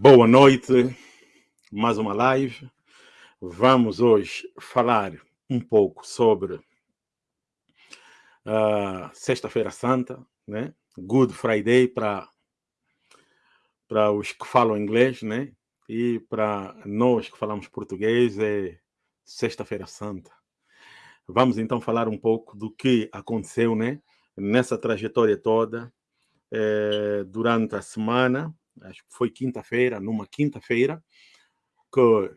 Boa noite, mais uma live. Vamos hoje falar um pouco sobre a Sexta-feira Santa, né? Good Friday para para os que falam inglês, né? E para nós que falamos português é Sexta-feira Santa. Vamos então falar um pouco do que aconteceu, né? Nessa trajetória toda eh, durante a semana acho que foi quinta-feira, numa quinta-feira, que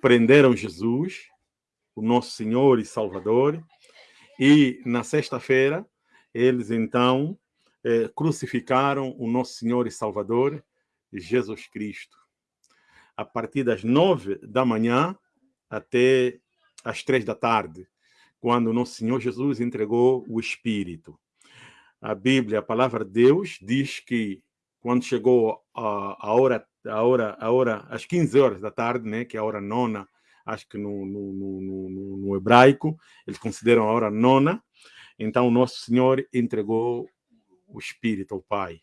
prenderam Jesus, o nosso Senhor e Salvador, e na sexta-feira eles então eh, crucificaram o nosso Senhor e Salvador, Jesus Cristo. A partir das nove da manhã até às três da tarde, quando o nosso Senhor Jesus entregou o Espírito. A Bíblia, a palavra de Deus, diz que quando chegou a, a hora, a hora, a hora, às 15 horas da tarde, né, que é a hora nona, acho que no, no, no, no hebraico, eles consideram a hora nona, então nosso Senhor entregou o Espírito ao Pai.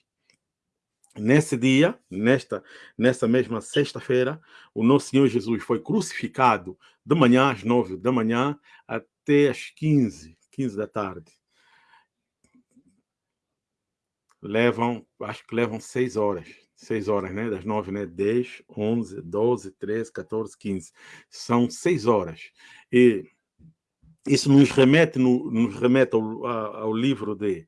Nesse dia, nesta, nessa mesma sexta-feira, o nosso Senhor Jesus foi crucificado de manhã às nove da manhã até às 15, 15 da tarde levam, acho que levam seis horas. Seis horas, né? Das nove, né? Dez, onze, doze, treze, 14, 15. São seis horas. E isso nos remete, no, nos remete ao, ao livro de,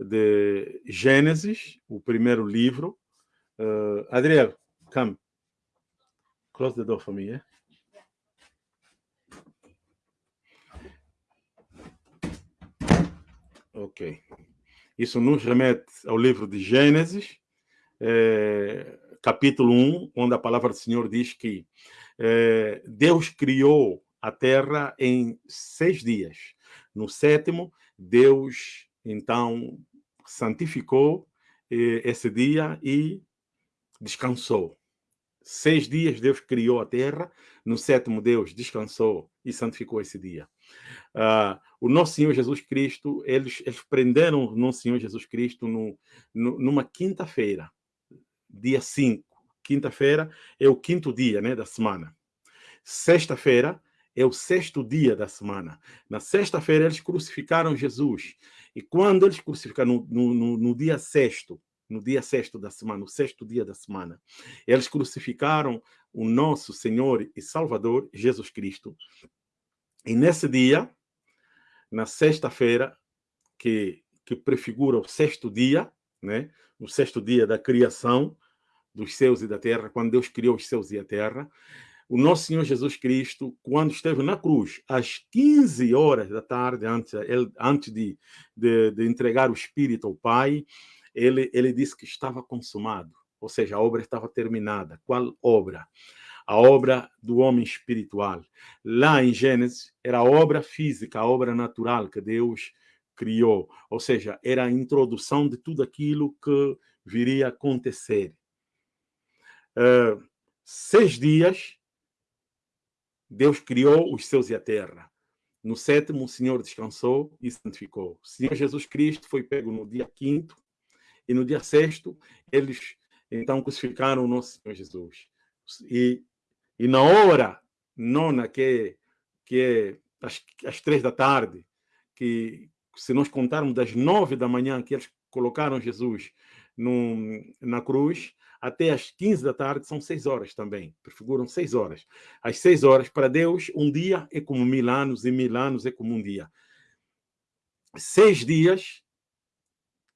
de Gênesis, o primeiro livro. Uh, Adriel, come. Close the door for me, yeah? Ok. Isso nos remete ao livro de Gênesis, é, capítulo 1, onde a palavra do Senhor diz que é, Deus criou a terra em seis dias. No sétimo, Deus, então, santificou é, esse dia e descansou. Seis dias Deus criou a terra, no sétimo Deus descansou e santificou esse dia. Uh, o nosso Senhor Jesus Cristo, eles, eles prenderam o nosso Senhor Jesus Cristo no, no, numa quinta-feira, dia 5. Quinta-feira é o quinto dia né, da semana. Sexta-feira é o sexto dia da semana. Na sexta-feira eles crucificaram Jesus. E quando eles crucificaram, no, no, no dia sexto, no dia sexto da semana, o sexto dia da semana, eles crucificaram o nosso Senhor e Salvador, Jesus Cristo. E nesse dia, na sexta-feira, que, que prefigura o sexto dia, né? o sexto dia da criação dos céus e da terra, quando Deus criou os céus e a terra, o nosso Senhor Jesus Cristo, quando esteve na cruz, às 15 horas da tarde, antes, ele, antes de, de, de entregar o Espírito ao Pai, ele, ele disse que estava consumado, ou seja, a obra estava terminada. Qual obra? A obra do homem espiritual. Lá em Gênesis, era a obra física, a obra natural que Deus criou. Ou seja, era a introdução de tudo aquilo que viria a acontecer. Uh, seis dias, Deus criou os céus e a terra. No sétimo, o Senhor descansou e santificou. O Senhor Jesus Cristo foi pego no dia quinto, e no dia sexto, eles então crucificaram o nosso Senhor Jesus. E, e na hora nona, que é, que é às, às três da tarde, que se nós contarmos das nove da manhã que eles colocaram Jesus no, na cruz, até às 15 da tarde são seis horas também, prefiguram seis horas. Às seis horas, para Deus, um dia é como mil anos, e mil anos é como um dia. Seis dias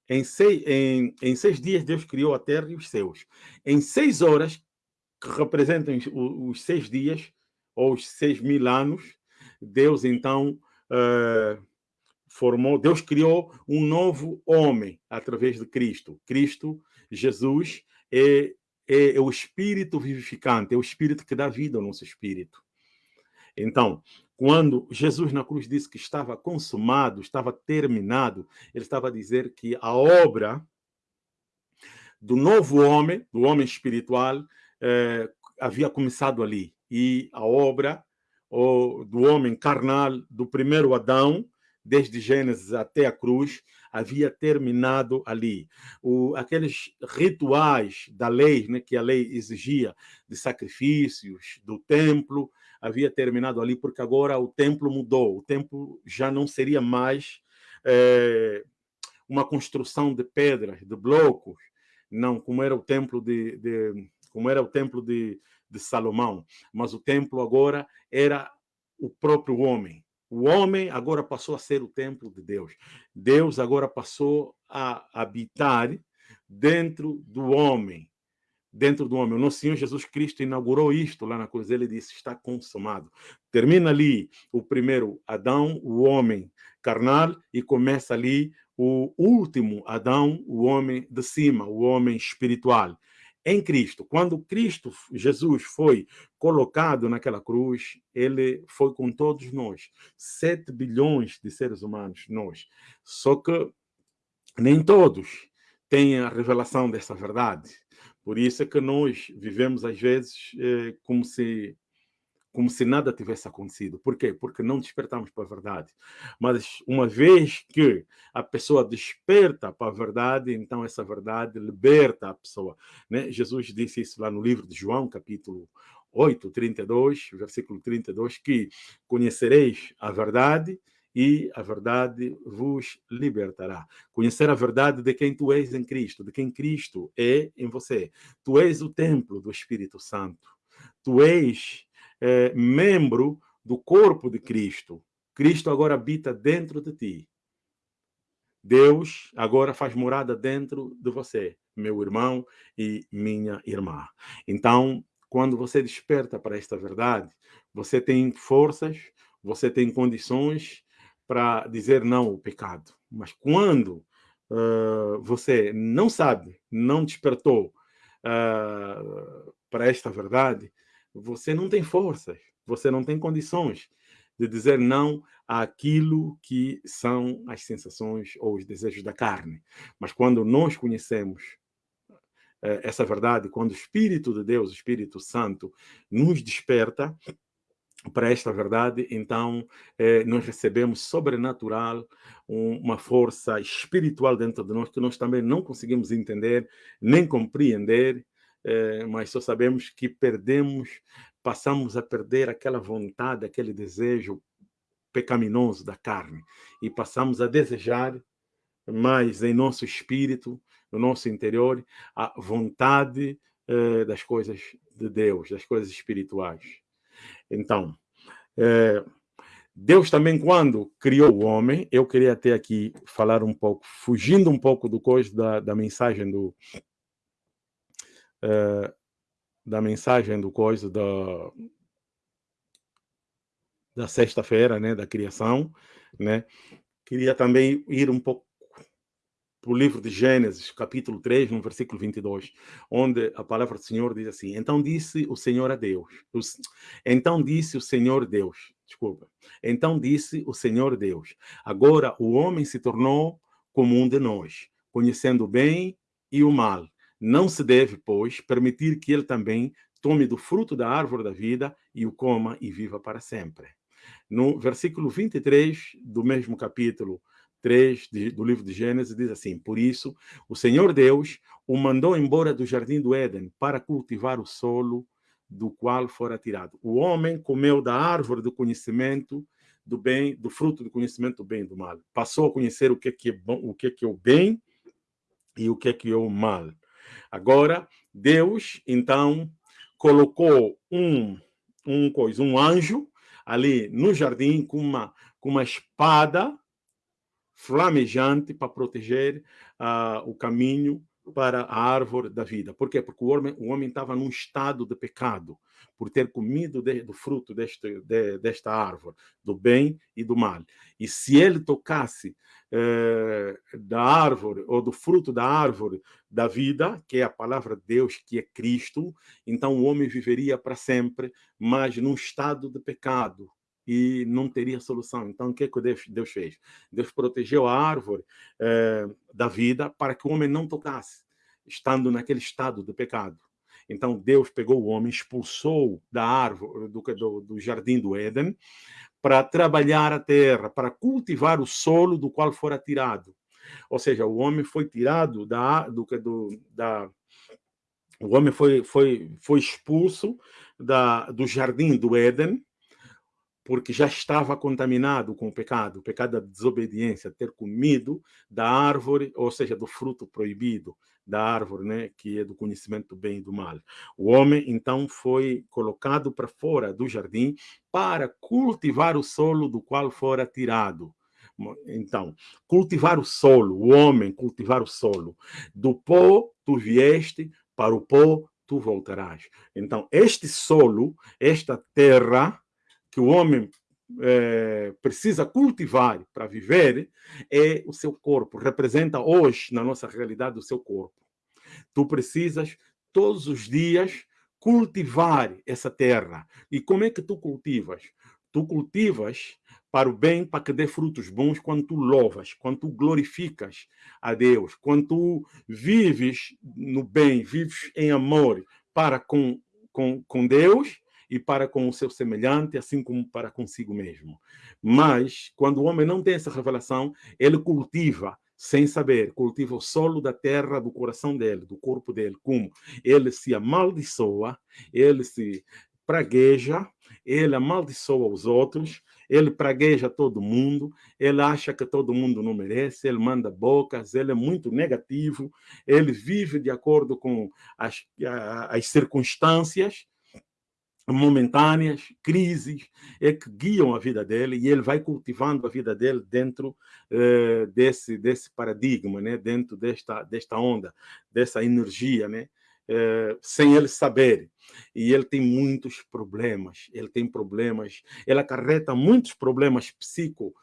em seis, em, em seis dias, Deus criou a terra e os céus. Em seis horas, que representam os, seis dias, ou os seis mil anos, Deus então uh, formou, Deus criou um novo homem através de Cristo. Cristo, Jesus, é, é, é o Espírito vivificante, é o Espírito que dá vida ao nosso espírito. Então, quando Jesus na cruz disse que estava consumado, estava terminado, ele estava a dizer que a obra do novo homem, do homem espiritual, eh, havia começado ali. E a obra do homem carnal, do primeiro Adão, desde Gênesis até a cruz, havia terminado ali. O, aqueles rituais da lei, né, que a lei exigia, de sacrifícios, do templo, havia terminado ali, porque agora o templo mudou. O templo já não seria mais é, uma construção de pedras, de blocos, não como era o templo de, de como era o templo de, de Salomão, mas o templo agora era o próprio homem. O homem agora passou a ser o templo de Deus. Deus agora passou a habitar dentro do homem. Dentro do homem. O nosso Senhor Jesus Cristo inaugurou isto lá na cruz. Ele disse: está consumado. Termina ali o primeiro Adão, o homem carnal, e começa ali o último Adão, o homem de cima, o homem espiritual em Cristo. Quando Cristo, Jesus, foi colocado naquela cruz, ele foi com todos nós. Sete bilhões de seres humanos, nós. Só que nem todos têm a revelação dessa verdade. Por isso é que nós vivemos, às vezes, eh, como se como se nada tivesse acontecido. Por quê? Porque não despertamos para a verdade. Mas uma vez que a pessoa desperta para a verdade, então essa verdade liberta a pessoa. Né? Jesus disse isso lá no livro de João, capítulo 8, 32, versículo 32, que conhecereis a verdade e a verdade vos libertará. Conhecer a verdade de quem tu és em Cristo, de quem Cristo é em você. Tu és o templo do Espírito Santo. Tu és é, membro do corpo de Cristo. Cristo agora habita dentro de ti. Deus agora faz morada dentro de você, meu irmão e minha irmã. Então, quando você desperta para esta verdade, você tem forças, você tem condições para dizer não ao pecado. Mas quando uh, você não sabe, não despertou uh, para esta verdade, você não tem forças, você não tem condições de dizer não àquilo que são as sensações ou os desejos da carne. Mas quando nós conhecemos eh, essa verdade, quando o Espírito de Deus, o Espírito Santo, nos desperta para esta verdade, então eh, nós recebemos sobrenatural uma força espiritual dentro de nós que nós também não conseguimos entender nem compreender, é, mas só sabemos que perdemos, passamos a perder aquela vontade, aquele desejo pecaminoso da carne e passamos a desejar mais em nosso espírito, no nosso interior, a vontade eh, das coisas de Deus, das coisas espirituais. Então, eh, Deus também, quando criou o homem, eu queria até aqui falar um pouco, fugindo um pouco do coisa da, da mensagem do, é, da mensagem do coisa da, da sexta-feira, né, da criação, né? Queria também ir um pouco para o livro de Gênesis, capítulo 3, no versículo 22, onde a palavra do Senhor diz assim: Então disse o Senhor a Deus, então disse o Senhor Deus, desculpa, então disse o Senhor Deus: Agora o homem se tornou como um de nós, conhecendo o bem e o mal. Não se deve, pois, permitir que ele também tome do fruto da árvore da vida e o coma e viva para sempre. No versículo 23 do mesmo capítulo 3 de, do livro de Gênesis, diz assim: Por isso, o Senhor Deus o mandou embora do jardim do Éden para cultivar o solo do qual fora tirado. O homem comeu da árvore do conhecimento do bem, do fruto do conhecimento do bem e do mal. Passou a conhecer o que é, que é bom, o que é, que é o bem e o que é, que é o mal. Agora, Deus, então, colocou um, um, coisa, um anjo ali no jardim com uma, com uma espada flamejante para proteger uh, o caminho para a árvore da vida. Por quê? Porque o homem, o homem estava num estado de pecado, por ter comido de, do fruto deste, de, desta árvore, do bem e do mal. E se ele tocasse eh, da árvore, ou do fruto da árvore da vida, que é a palavra de Deus, que é Cristo, então o homem viveria para sempre, mas num estado de pecado, e não teria solução. Então, o que, que Deus, Deus fez? Deus protegeu a árvore eh, da vida para que o homem não tocasse, estando naquele estado de pecado. Então, Deus pegou o homem, expulsou da árvore, do, do, do jardim do Éden, para trabalhar a terra, para cultivar o solo do qual fora tirado. Ou seja, o homem foi tirado da, do, do, da, o homem foi, foi, foi expulso da, do jardim do Éden, porque já estava contaminado com o pecado, o pecado da desobediência, ter comido da árvore, ou seja, do fruto proibido da árvore, né, que é do conhecimento do bem e do mal. O homem, então, foi colocado para fora do jardim para cultivar o solo do qual fora tirado. Então, cultivar o solo, o homem cultivar o solo. Do pó tu vieste, para o pó tu voltarás. Então, este solo, esta terra que o homem é, precisa cultivar para viver é o seu corpo, representa hoje, na nossa realidade, o seu corpo. Tu precisas, todos os dias, cultivar essa terra. E como é que tu cultivas? Tu cultivas para o bem, para que dê frutos bons quando tu louvas, quando tu glorificas a Deus, quando tu vives no bem, vives em amor para com, com, com Deus e para com o seu semelhante, assim como para consigo mesmo. Mas, quando o homem não tem essa revelação, ele cultiva sem saber, cultiva o solo da terra do coração dele, do corpo dele, como ele se amaldiçoa, ele se pragueja, ele amaldiçoa os outros, ele pragueja todo mundo, ele acha que todo mundo não merece, ele manda bocas, ele é muito negativo, ele vive de acordo com as, as circunstâncias, momentâneas, crises, é que guiam a vida dele e ele vai cultivando a vida dele dentro eh, desse, desse paradigma, né? dentro desta, desta onda, dessa energia, né? Eh, sem ele saber. E ele tem muitos problemas, ele tem problemas, ele acarreta muitos problemas psico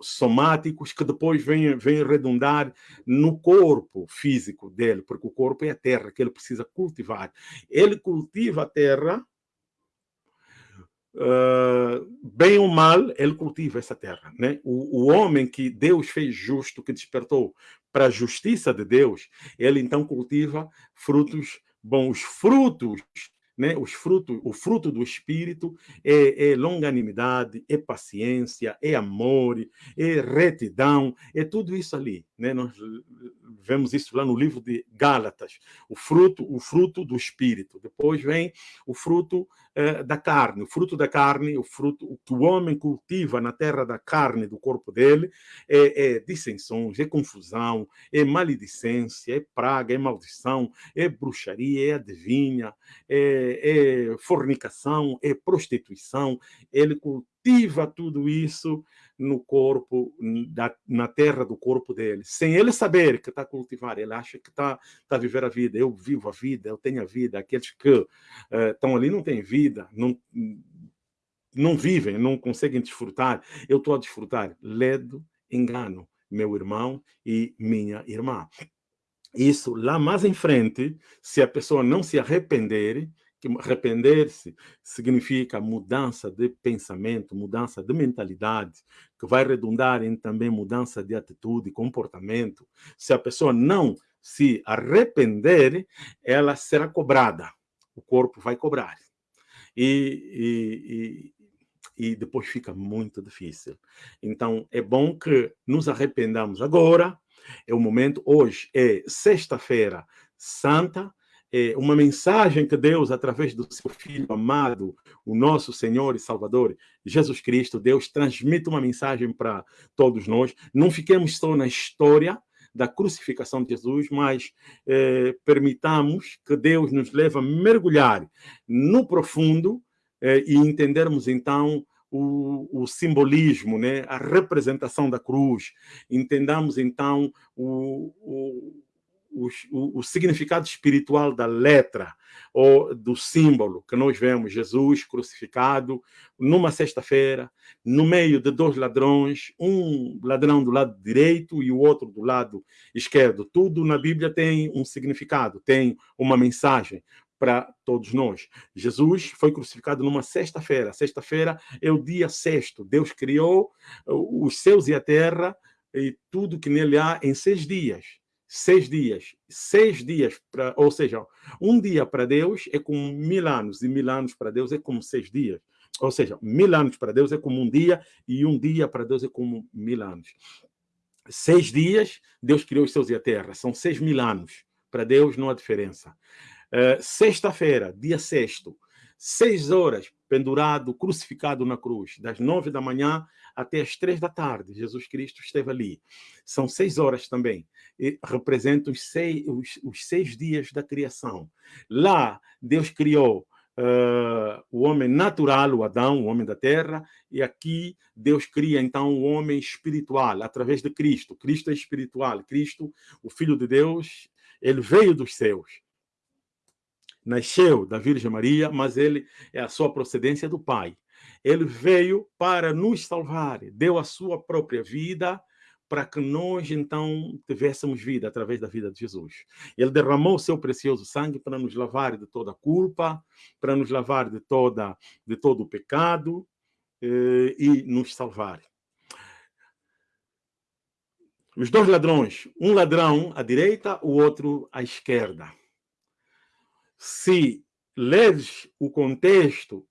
somáticos que depois vêm, vêm redundar no corpo físico dele, porque o corpo é a terra que ele precisa cultivar. Ele cultiva a terra, uh, bem ou mal, ele cultiva essa terra. Né? O, o homem que Deus fez justo, que despertou para a justiça de Deus, ele então cultiva frutos bons. Frutos né? Os frutos, o fruto do Espírito é, é, longanimidade, é paciência, é amor, é retidão, é tudo isso ali. Né? Nós vemos isso lá no livro de Gálatas, o fruto, o fruto do Espírito. Depois vem o fruto eh, da carne, o fruto da carne, o fruto o que o homem cultiva na terra da carne do corpo dele é, é dissensões, é confusão, é maledicência, é praga, é maldição, é bruxaria, é adivinha, é é, fornicação, é prostituição. Ele cultiva tudo isso no corpo, da, na terra do corpo dele, sem ele saber que está a cultivar. Ele acha que está tá a viver a vida. Eu vivo a vida, eu tenho a vida. Aqueles que uh, estão ali não têm vida, não, não vivem, não conseguem desfrutar. Eu estou a desfrutar. Ledo, engano, meu irmão e minha irmã. Isso lá mais em frente, se a pessoa não se arrepender, que arrepender-se significa mudança de pensamento, mudança de mentalidade, que vai redundar em também mudança de atitude, comportamento. Se a pessoa não se arrepender, ela será cobrada. O corpo vai cobrar. E, e, e depois fica muito difícil. Então, é bom que nos arrependamos agora. É o momento, hoje é sexta-feira santa, é, uma mensagem que Deus, através do seu Filho amado, o nosso Senhor e Salvador, Jesus Cristo, Deus transmite uma mensagem para todos nós. Não fiquemos só na história da crucificação de Jesus, mas é, permitamos que Deus nos leve a mergulhar no profundo é, e entendermos então o, o, simbolismo, né? a representação da cruz. Entendamos então o, o o, o, significado espiritual da letra ou do símbolo que nós vemos Jesus crucificado numa sexta-feira, no meio de dois ladrões, um ladrão do lado direito e o outro do lado esquerdo. Tudo na Bíblia tem um significado, tem uma mensagem para todos nós. Jesus foi crucificado numa sexta-feira. Sexta-feira é o dia sexto. Deus criou os céus e a terra e tudo que nele há em seis dias seis dias. Seis dias, pra, ou seja, um dia para Deus é como mil anos, e mil anos para Deus é como seis dias. Ou seja, mil anos para Deus é como um dia, e um dia para Deus é como mil anos. Seis dias, Deus criou os céus e a terra. São seis mil anos. Para Deus não há diferença. Uh, Sexta-feira, dia sexto, seis horas, pendurado, crucificado na cruz, das nove da manhã até as três da tarde. Jesus Cristo esteve ali. São seis horas também. E representam os seis, os, os seis dias da criação. Lá, Deus criou Uh, o homem natural, o Adão, o homem da terra, e aqui Deus cria então o homem espiritual através de Cristo. Cristo é espiritual. Cristo, o Filho de Deus, ele veio dos céus. Nasceu da Virgem Maria, mas ele é a sua procedência do Pai. Ele veio para nos salvar, deu a sua própria vida para que nós, então, tivéssemos vida através da vida de Jesus. Ele derramou o seu precioso sangue para nos lavar de toda culpa, para nos lavar de, toda, de todo o pecado eh, e nos salvar. Os dois ladrões, um ladrão à direita, o outro à esquerda. Se leres o contexto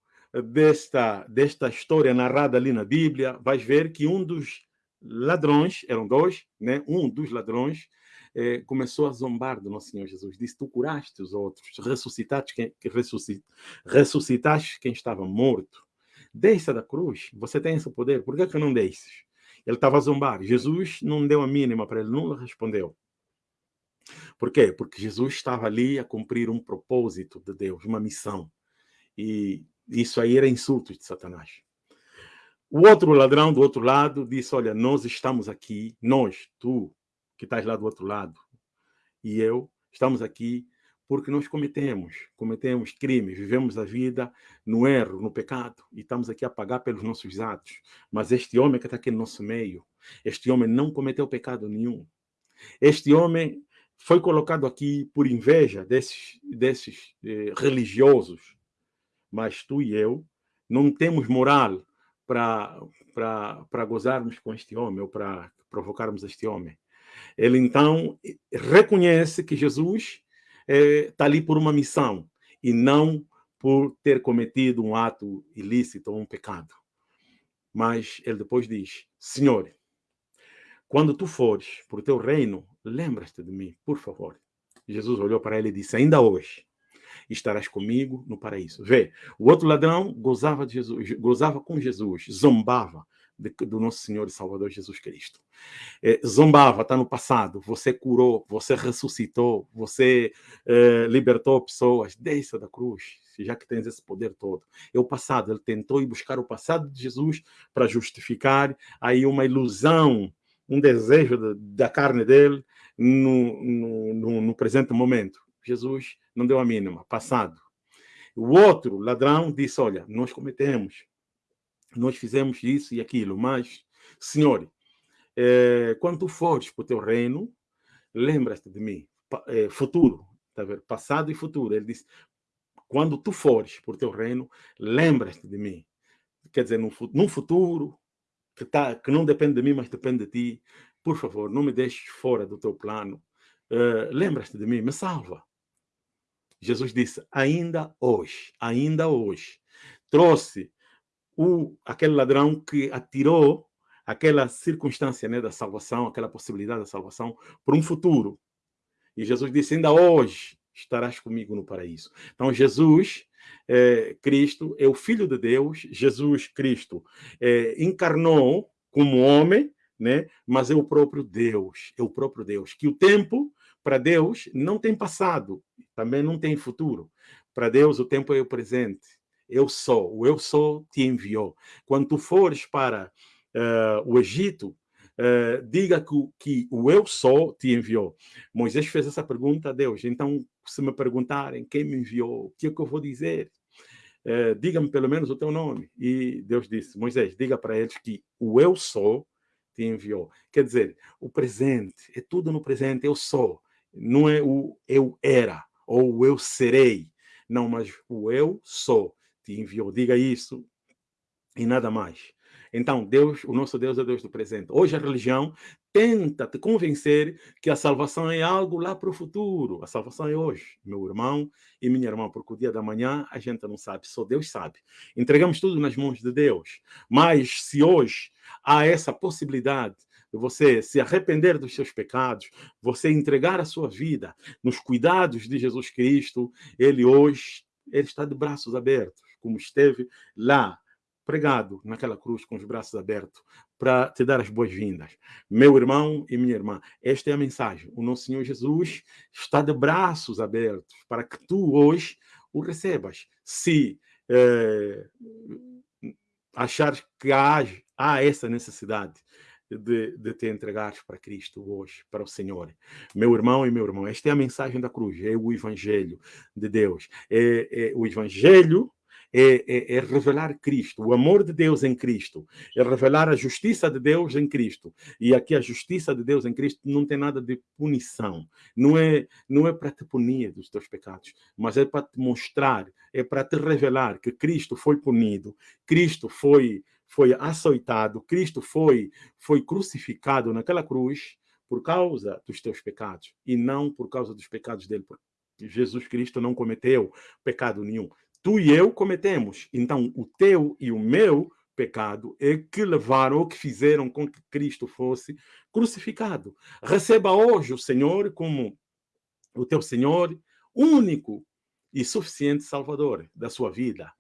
desta, desta história narrada ali na Bíblia, vais ver que um dos ladrões, eram dois, né? um dos ladrões, eh, começou a zombar do nosso Senhor Jesus. Disse, tu curaste os outros, ressuscitaste quem, ressuscit, ressuscitaste quem estava morto. Desça da cruz, você tem esse poder, por que, que não desces? Ele estava a zombar. Jesus não deu a mínima para ele, não respondeu. Por quê? Porque Jesus estava ali a cumprir um propósito de Deus, uma missão. E isso aí era insulto de Satanás. O outro ladrão do outro lado disse: Olha, nós estamos aqui, nós, tu que estás lá do outro lado, e eu, estamos aqui porque nós cometemos, cometemos crimes, vivemos a vida no erro, no pecado, e estamos aqui a pagar pelos nossos atos. Mas este homem que está aqui no nosso meio, este homem não cometeu pecado nenhum. Este homem foi colocado aqui por inveja desses, desses eh, religiosos, mas tu e eu não temos moral para gozarmos com este homem ou para provocarmos este homem. Ele então reconhece que Jesus está eh, ali por uma missão e não por ter cometido um ato ilícito ou um pecado. Mas ele depois diz: Senhor, quando tu fores por teu reino, lembra-te de mim, por favor. Jesus olhou para ele e disse: Ainda hoje estarás comigo no paraíso. Vê, o outro ladrão gozava de Jesus, gozava com Jesus, zombava de, do nosso Senhor e Salvador Jesus Cristo. É, zombava, está no passado. Você curou, você ressuscitou, você é, libertou pessoas. Desça da cruz, já que tens esse poder todo. É o passado. Ele tentou ir buscar o passado de Jesus para justificar aí uma ilusão, um desejo da, carne dele no, no, no, no presente momento. Jesus não deu a mínima, passado. O outro ladrão disse: Olha, nós cometemos, nós fizemos isso e aquilo, mas, Senhor, é, quando tu fores para o teu reino, lembra-te de mim. É, futuro, tá vendo? passado e futuro. Ele disse: quando tu fores por teu reino, lembra-te de mim. Quer dizer, num futuro que, tá, que não depende de mim, mas depende de ti, por favor, não me deixes fora do teu plano. Uh, lembra-te de mim, me salva. Jesus disse, ainda hoje, ainda hoje, trouxe o, aquele ladrão que atirou aquela circunstância né, da salvação, aquela possibilidade da salvação, para um futuro. E Jesus disse, ainda hoje estarás comigo no paraíso. Então, Jesus é, Cristo é o Filho de Deus, Jesus Cristo é, encarnou como homem, né? mas é o próprio Deus, é o próprio Deus, que o tempo para Deus não tem passado, também não tem futuro. Para Deus o tempo é o presente. Eu sou, o eu sou te enviou. Quando tu fores para uh, o Egito, uh, diga que, que, o eu sou te enviou. Moisés fez essa pergunta a Deus. Então, se me perguntarem quem me enviou, o que é que eu vou dizer? Uh, diga-me pelo menos o teu nome. E Deus disse, Moisés, diga para eles que o eu sou te enviou. Quer dizer, o presente, é tudo no presente, eu sou não é o eu era ou o eu serei, não, mas o eu sou te enviou. Diga isso e nada mais. Então, Deus, o nosso Deus é Deus do presente. Hoje a religião tenta te convencer que a salvação é algo lá para o futuro. A salvação é hoje, meu irmão e minha irmã, porque o dia da manhã a gente não sabe, só Deus sabe. Entregamos tudo nas mãos de Deus. Mas se hoje há essa possibilidade de você se arrepender dos seus pecados, você entregar a sua vida nos cuidados de Jesus Cristo, ele hoje ele está de braços abertos, como esteve lá pregado naquela cruz com os braços abertos para te dar as boas-vindas. Meu irmão e minha irmã, esta é a mensagem. O nosso Senhor Jesus está de braços abertos para que tu hoje o recebas. Se é, achares que há, há essa necessidade de, de te entregares para Cristo hoje, para o Senhor. Meu irmão e meu irmão, esta é a mensagem da cruz, é o Evangelho de Deus. É, é o Evangelho é, é, é, revelar Cristo, o amor de Deus em Cristo, é revelar a justiça de Deus em Cristo. E aqui a justiça de Deus em Cristo não tem nada de punição, não é, não é para te punir dos teus pecados, mas é para te mostrar, é para te revelar que Cristo foi punido, Cristo foi foi açoitado, Cristo foi foi crucificado naquela cruz por causa dos teus pecados e não por causa dos pecados dele, Jesus Cristo não cometeu pecado nenhum tu e eu cometemos. Então, o teu e o meu pecado é que levaram ou que fizeram com que Cristo fosse crucificado. Receba hoje o Senhor como o teu Senhor único e suficiente Salvador da sua vida.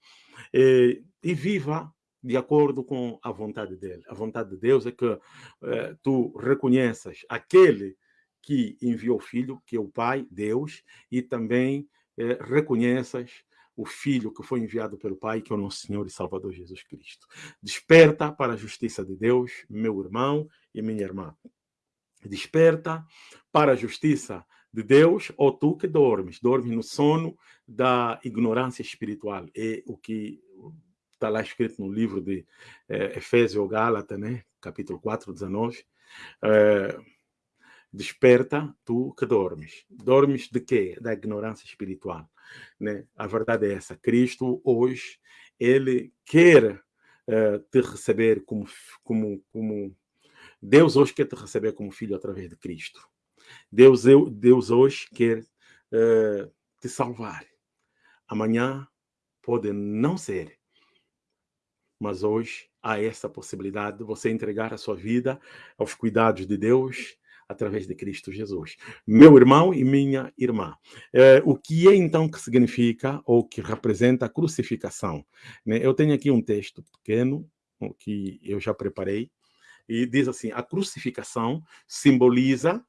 E, e viva de acordo com a vontade dele. A vontade de Deus é que eh, tu reconheças aquele que enviou o Filho, que é o Pai, Deus, e também eh, reconheças o Filho que foi enviado pelo Pai, que é o nosso Senhor e Salvador Jesus Cristo. Desperta para a justiça de Deus, meu irmão e minha irmã. Desperta para a justiça de Deus, ou tu que dormes, dormes no sono da ignorância espiritual. É o que está lá escrito no livro de é, Efésio ou Gálatas, né? capítulo 4, 19. É, desperta tu que dormes. Dormes de quê? Da ignorância espiritual. Né? A verdade é essa. Cristo hoje, ele quer uh, te receber como, como, como... Deus hoje quer te receber como filho através de Cristo. Deus, eu, Deus hoje quer uh, te salvar. Amanhã pode não ser, mas hoje há essa possibilidade de você entregar a sua vida aos cuidados de Deus através de Cristo Jesus. Meu irmão e minha irmã, é, o que é então que significa ou que representa a crucificação? Né? Eu tenho aqui um texto pequeno que eu já preparei e diz assim: a crucificação simboliza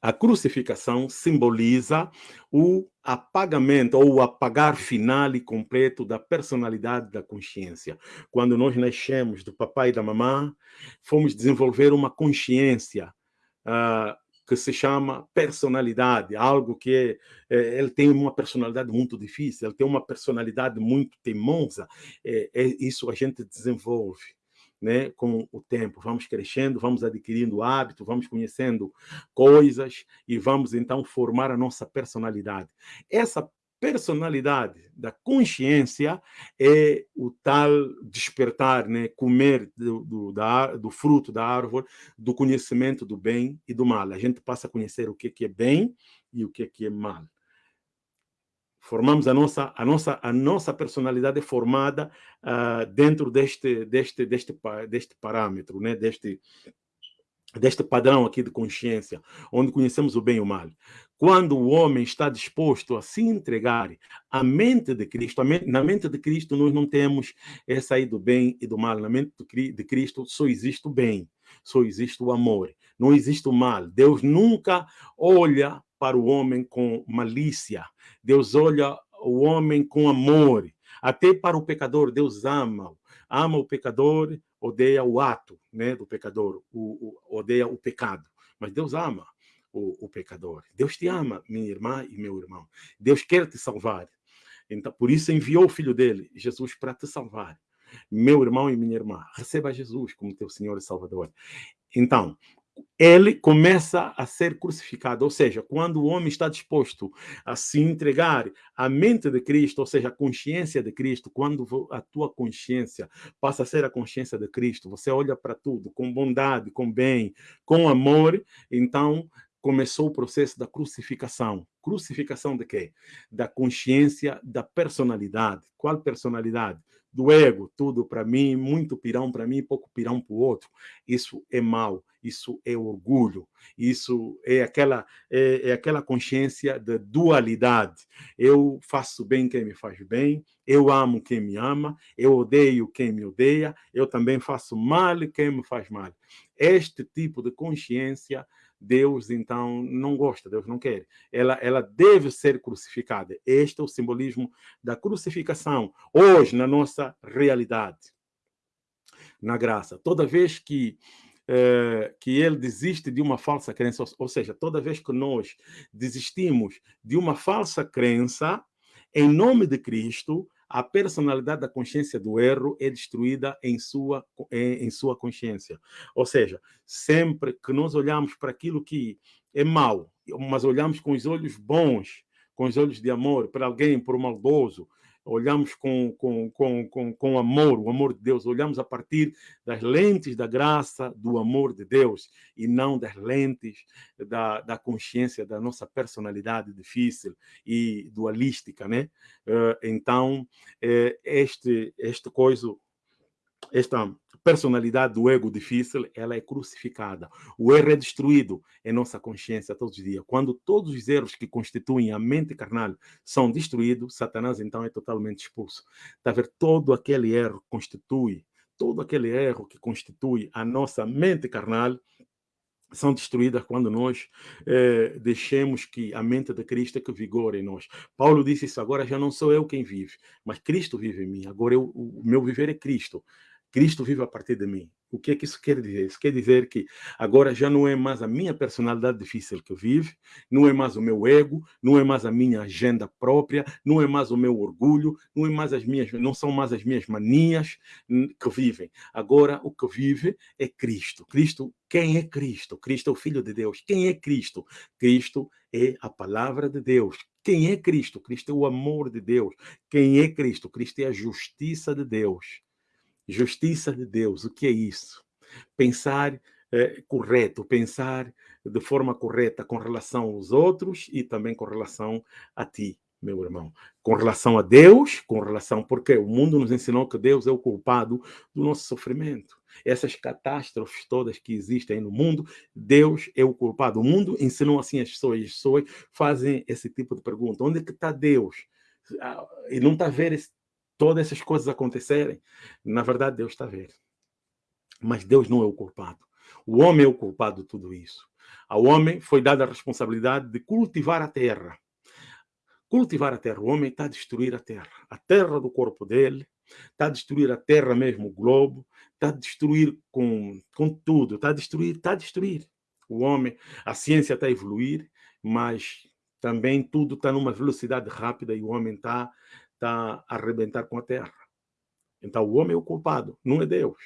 A crucificação simboliza o apagamento ou o apagar final e completo da personalidade da consciência. Quando nós nascemos do papai e da mamã, fomos desenvolver uma consciência uh, que se chama personalidade, algo que é, ele tem uma personalidade muito difícil, ele tem uma personalidade muito teimosa, é, é isso a gente desenvolve né, com o tempo. Vamos crescendo, vamos adquirindo hábito, vamos conhecendo coisas e vamos então formar a nossa personalidade. Essa personalidade da consciência é o tal despertar, né? comer do, do, da, do fruto da árvore, do conhecimento do bem e do mal. A gente passa a conhecer o que, é bem e o que é mal formamos a nossa a nossa a nossa personalidade formada uh, dentro deste deste deste deste parâmetro né? Deste deste padrão aqui de consciência onde conhecemos o bem e o mal. Quando o homem está disposto a se entregar à mente de Cristo mente, na mente de Cristo nós não temos essa aí do bem e do mal. Na mente de Cristo só existe o bem só existe o amor. Não existe o mal. Deus nunca olha para o homem com malícia. Deus olha o homem com amor. Até para o pecador, Deus ama. Ama o pecador, odeia o ato né, do pecador, o, o, odeia o pecado. Mas Deus ama o, o pecador. Deus te ama, minha irmã e meu irmão. Deus quer te salvar. Então, por isso enviou o filho dele, Jesus, para te salvar. Meu irmão e minha irmã, receba Jesus como teu Senhor e Salvador. Então, ele começa a ser crucificado, ou seja, quando o homem está disposto a se entregar à mente de Cristo, ou seja, a consciência de Cristo, quando a tua consciência passa a ser a consciência de Cristo, você olha para tudo com bondade, com bem, com amor, então começou o processo da crucificação. Crucificação de quê? Da consciência, da personalidade. Qual personalidade? Do ego, tudo para mim, muito pirão para mim, pouco pirão para o outro. Isso é mal, isso é orgulho, isso é aquela, é, é aquela consciência da dualidade. Eu faço bem quem me faz bem, eu amo quem me ama, eu odeio quem me odeia, eu também faço mal quem me faz mal. Este tipo de consciência Deus então não gosta, Deus não quer. Ela, ela deve ser crucificada. Este é o simbolismo da crucificação, hoje, na nossa realidade, na graça. Toda vez que, eh, que ele desiste de uma falsa crença, ou seja, toda vez que nós desistimos de uma falsa crença, em nome de Cristo, a personalidade da consciência do erro é destruída em sua, em, em sua consciência. Ou seja, sempre que nós olhamos para aquilo que é mau, mas olhamos com os olhos bons, com os olhos de amor, para alguém, por um maldoso, olhamos com, com, com, com, com amor, o amor de Deus, olhamos a partir das lentes da graça, do amor de Deus, e não das lentes da, da consciência da nossa personalidade difícil e dualística, né? Eh, então, eh, este, este coisa, esta personalidade do ego difícil, ela é crucificada. O erro é destruído em nossa consciência todos os dias. Quando todos os erros que constituem a mente carnal são destruídos, Satanás então é totalmente expulso. Está a ver? Todo aquele erro constitui, todo aquele erro que constitui a nossa mente carnal, são destruídas quando nós eh, deixemos que a mente de Cristo é que vigore em nós. Paulo disse isso, agora já não sou eu quem vive, mas Cristo vive em mim. Agora eu, o meu viver é Cristo. Cristo vive a partir de mim. O que é que isso quer dizer? Isso quer dizer que agora já não é mais a minha personalidade difícil que vive, não é mais o meu ego, não é mais a minha agenda própria, não é mais o meu orgulho, não é mais as minhas, não são mais as minhas manias que vivem. Agora o que vive é Cristo. Cristo, quem é Cristo? Cristo é o Filho de Deus. Quem é Cristo? Cristo é a palavra de Deus. Quem é Cristo? Cristo é o amor de Deus. Quem é Cristo? Cristo é a justiça de Deus. Justiça de Deus, o que é isso? Pensar é, correto, pensar de forma correta com relação aos outros e também com relação a ti, meu irmão. Com relação a Deus, com relação. Porque o mundo nos ensinou que Deus é o culpado do nosso sofrimento. Essas catástrofes todas que existem no mundo, Deus é o culpado. O mundo ensinou assim as pessoas. As pessoas fazem esse tipo de pergunta: onde é que está Deus? Ah, e não está a ver esse todas essas coisas acontecerem, na verdade Deus está ver. Mas Deus não é o culpado. O homem é o culpado de tudo isso. Ao homem foi dada a responsabilidade de cultivar a terra. Cultivar a terra. O homem está a destruir a terra. A terra do corpo dele, está a destruir a terra mesmo, o globo, está a destruir com, com tudo, está a destruir, está a destruir. O homem, a ciência está a evoluir, mas também tudo está numa velocidade rápida e o homem está está a arrebentar com a terra. Então o homem é o culpado, não é Deus.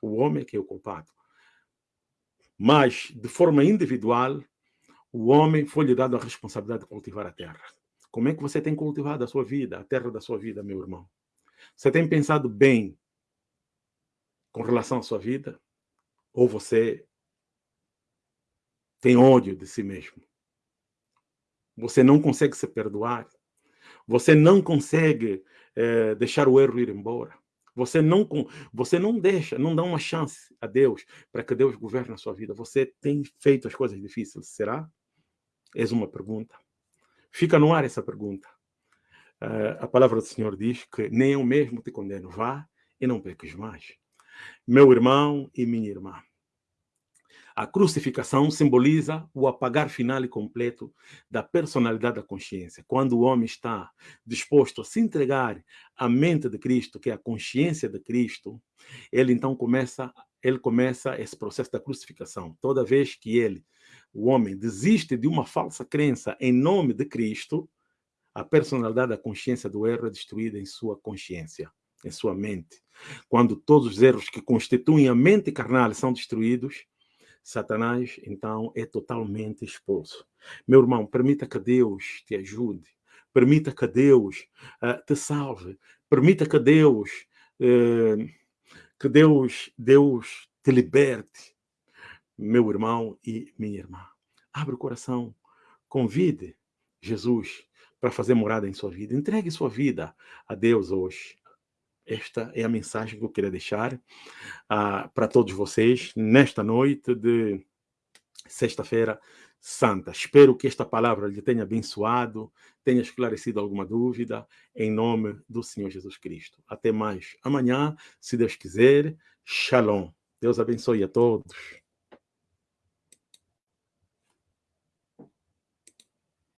O homem é que é o culpado. Mas, de forma individual, o homem foi-lhe dado a responsabilidade de cultivar a terra. Como é que você tem cultivado a sua vida, a terra da sua vida, meu irmão? Você tem pensado bem com relação à sua vida? Ou você tem ódio de si mesmo? Você não consegue se perdoar? Você não consegue é, deixar o erro ir embora. Você não, você não deixa, não dá uma chance a Deus para que Deus governe a sua vida. Você tem feito as coisas difíceis, será? Eis uma pergunta. Fica no ar essa pergunta. Uh, a palavra do Senhor diz que nem eu mesmo te condeno. Vá e não peques mais. Meu irmão e minha irmã, a crucificação simboliza o apagar final e completo da personalidade da consciência. Quando o homem está disposto a se entregar à mente de Cristo, que é a consciência de Cristo, ele então começa, ele começa esse processo da crucificação. Toda vez que ele, o homem, desiste de uma falsa crença em nome de Cristo, a personalidade da consciência do erro é destruída em sua consciência, em sua mente. Quando todos os erros que constituem a mente carnal são destruídos, Satanás, então, é totalmente expulso. Meu irmão, permita que Deus te ajude, permita que Deus uh, te salve, permita que Deus, uh, que Deus, Deus te liberte, meu irmão e minha irmã. Abre o coração, convide Jesus para fazer morada em sua vida. Entregue sua vida a Deus hoje. Esta é a mensagem que eu queria deixar uh, para todos vocês nesta noite de sexta-feira santa. Espero que esta palavra lhe tenha abençoado, tenha esclarecido alguma dúvida, em nome do Senhor Jesus Cristo. Até mais amanhã, se Deus quiser. Shalom. Deus abençoe a todos.